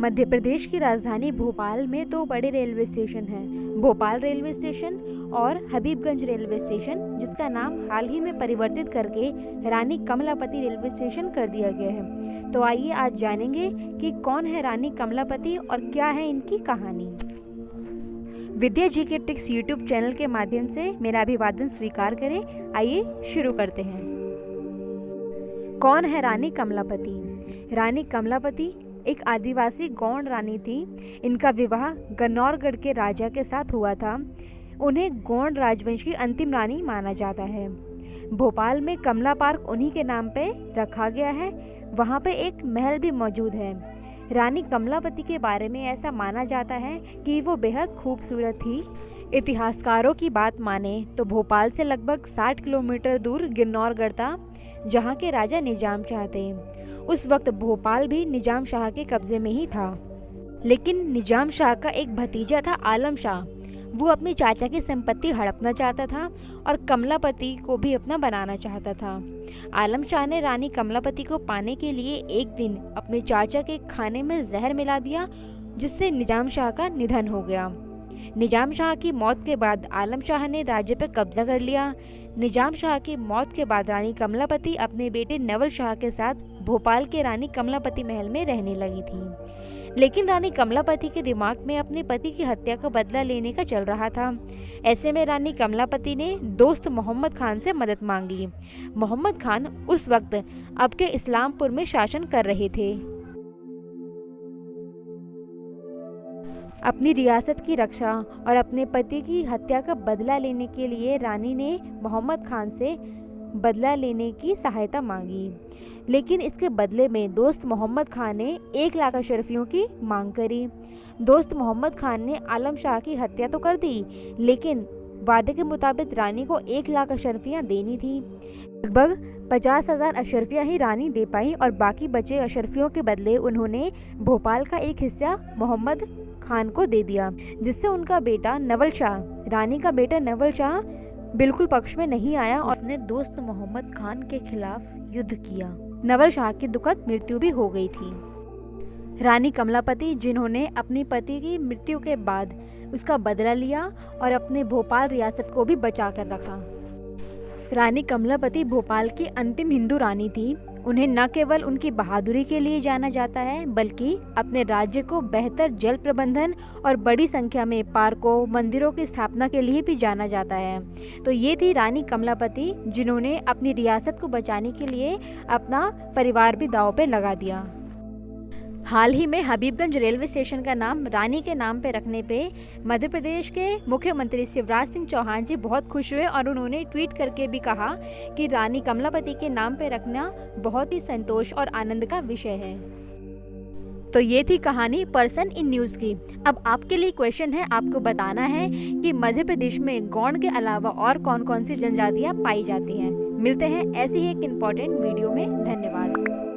मध्य प्रदेश की राजधानी भोपाल में दो बड़े रेलवे स्टेशन हैं, भोपाल रेलवे स्टेशन और हबीबगंज रेलवे स्टेशन, जिसका नाम हाल ही में परिवर्तित करके रानी कमलापति रेलवे स्टेशन कर दिया गया है। तो आइए आज जानेंगे कि कौन है रानी कमलापति और क्या है इनकी कहानी। विद्या जी के टिक्स यूट्यूब चैनल के माध्यम से मेरा अभिवादन स्वीकार करें। आइए शुरू करते हैं। कौन है रानी कमलापति? रानी कमलापति एक आदिवासी गौंड रानी थी। इनका विवाह गन्नौरगढ़ के राजा के साथ हुआ था। उन्हें गौंड राजवंश की अंतिम रानी माना जाता है। भोपाल में कमला पार्क उन्हीं के नाम पे रखा गया है। वहाँ पे एक महल भी मौजूद है। रानी कमलापति के बारे में ऐसा माना जाता है कि वो बेहद खूबसूरत थी। इतिहासकारों की बात माने तो भोपाल से लगभग 60 किलोमीटर दूर गिन्नौरगढ़ था, जहाँ के राजा निज़ाम थे उस वक्त भोपाल भी निज़ाम शाह के कब्जे में ही था। लेकिन निज़ाम शाह का एक भतीजा था आलम शाह। वो अपनी चाचा की संपत्ति हड़पना चाहता था और कमलापति को भी अपना बनाना चाहता था। आलम शाह ने रानी कमलापति को पाने के लिए एक दिन अपने चाचा के खाने में जहर मिला दिया, जिससे निज़ाम शाह का निधन हो गया। निज़ाम शाह की मौत के बाद आलम शाह ने राज्य पर कब्जा कर लिया। निज़ाम शाह की मौत के बाद रानी कमलापति अपने बेटे नवल शाह के साथ भोपाल के रानी कमलापति महल में रहने लगी थी। लेकिन रानी कमलापति के दिमाग में अपने पति की हत्या का बदला लेने का चल रहा था। ऐसे में रानी कमलापति ने दोस्त मोहम्मद खान से मदद मांगी। मोहम्मद खान उस वक्त अब के इस्लामपुर में शासन कर रहे थे। अपनी रियासत की रक्षा और अपने पति की हत्या का बदला लेने के लिए रानी ने मोहम्मद खान से बदला लेने की सहायता मांगी। लेकिन इसके बदले में दोस्त मोहम्मद खान ने एक लाख अशरफियों की मांग करी। दोस्त मोहम्मद खान ने आलम शाह की हत्या तो कर दी, लेकिन वादे के मुताबिक रानी को एक लाख अशरफियाँ देनी थी। लगभग पचास हज़ार अशरफियाँ ही रानी दे पाई और बाकी बचे अशरफियों के बदले उन्होंने भोपाल का एक हिस्सा मोहम्मद खान को दे दिया जिससे उनका बेटा नवल शाह रानी का बेटा नवल शाह बिल्कुल पक्ष में नहीं आया और अपने दोस्त मोहम्मद खान के खिलाफ युद्ध किया। नवल शाह की दुखद मृत्यु भी हो गई थी। रानी कमलापति जिन्होंने अपनी पति की मृत्यु के बाद उसका बदला लिया और अपने भोपाल रियासत को भी बचा कर रखा। रानी कमलापति भोपाल की अंतिम हिंदू रानी थी। उन्हें न केवल उनकी बहादुरी के लिए जाना जाता है, बल्कि अपने राज्य को बेहतर जल प्रबंधन और बड़ी संख्या में पार्कों, मंदिरों की स्थापना के लिए भी जाना जाता है। तो ये थी रानी कमलापति, जिन्होंने अपनी रियासत को बचाने के लिए अपना परिवार भी दाव पर लगा दिया। हाल ही में हबीबगंज रेलवे स्टेशन का नाम रानी के नाम पर रखने पे मध्य प्रदेश के मुख्यमंत्री शिवराज सिंह चौहान जी बहुत खुश हुए और उन्होंने ट्वीट करके भी कहा कि रानी कमलापति के नाम पर रखना बहुत ही संतोष और आनंद का विषय है। तो ये थी कहानी पर्सन इन न्यूज़ की। अब आपके लिए क्वेश्चन है, आपको बताना है कि मध्य प्रदेश में गौंड के अलावा और कौन कौन सी जनजातियाँ पाई जाती हैं। मिलते हैं ऐसी ही एक इंपॉर्टेंट वीडियो में। धन्यवाद।